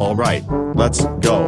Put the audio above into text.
Alright, let's go.